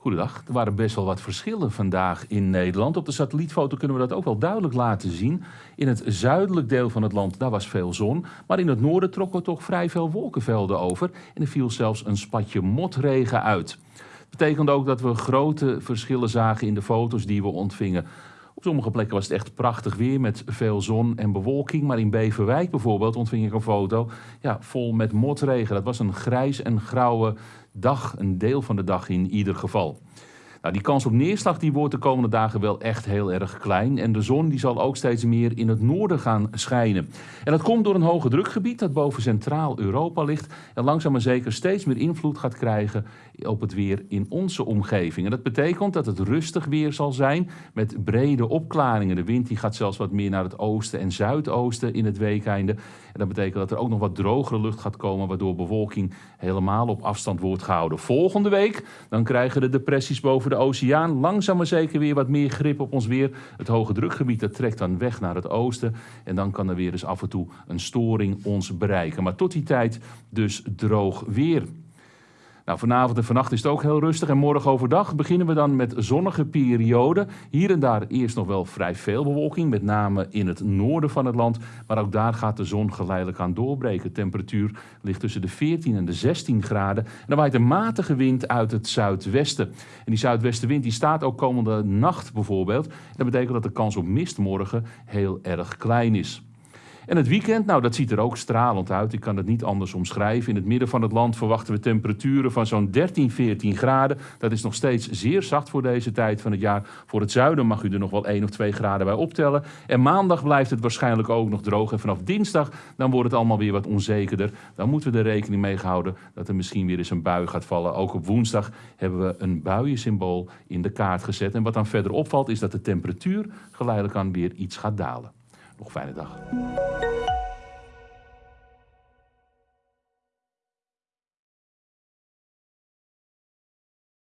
Goedendag. Er waren best wel wat verschillen vandaag in Nederland. Op de satellietfoto kunnen we dat ook wel duidelijk laten zien. In het zuidelijk deel van het land daar was veel zon. Maar in het noorden trokken toch vrij veel wolkenvelden over. En er viel zelfs een spatje motregen uit. Dat betekent ook dat we grote verschillen zagen in de foto's die we ontvingen. Op sommige plekken was het echt prachtig weer met veel zon en bewolking. Maar in Beverwijk bijvoorbeeld ontving ik een foto ja, vol met motregen. Dat was een grijs en grauwe dag, een deel van de dag in ieder geval. Nou, die kans op neerslag die wordt de komende dagen wel echt heel erg klein. En de zon die zal ook steeds meer in het noorden gaan schijnen. En dat komt door een hoge drukgebied dat boven Centraal-Europa ligt. En langzaam maar zeker steeds meer invloed gaat krijgen op het weer in onze omgeving. En dat betekent dat het rustig weer zal zijn met brede opklaringen. De wind die gaat zelfs wat meer naar het oosten en zuidoosten in het weekeinde. En dat betekent dat er ook nog wat drogere lucht gaat komen, waardoor bewolking helemaal op afstand wordt gehouden. Volgende week dan krijgen de depressies boven de oceaan langzaam maar zeker weer wat meer grip op ons weer. Het hoge drukgebied dat trekt dan weg naar het oosten. En dan kan er weer eens af en toe een storing ons bereiken. Maar tot die tijd dus droog weer. Nou, vanavond en vannacht is het ook heel rustig en morgen overdag beginnen we dan met zonnige perioden. Hier en daar eerst nog wel vrij veel bewolking, met name in het noorden van het land. Maar ook daar gaat de zon geleidelijk aan doorbreken. De temperatuur ligt tussen de 14 en de 16 graden. En dan waait een matige wind uit het zuidwesten. En die zuidwestenwind die staat ook komende nacht bijvoorbeeld. Dat betekent dat de kans op mist morgen heel erg klein is. En het weekend, nou dat ziet er ook stralend uit. Ik kan het niet anders omschrijven. In het midden van het land verwachten we temperaturen van zo'n 13, 14 graden. Dat is nog steeds zeer zacht voor deze tijd van het jaar. Voor het zuiden mag u er nog wel 1 of 2 graden bij optellen. En maandag blijft het waarschijnlijk ook nog droog. En vanaf dinsdag dan wordt het allemaal weer wat onzekerder. Dan moeten we er rekening mee houden dat er misschien weer eens een bui gaat vallen. Ook op woensdag hebben we een buiensymbool in de kaart gezet. En wat dan verder opvalt is dat de temperatuur geleidelijk aan weer iets gaat dalen. Nog fijne dag.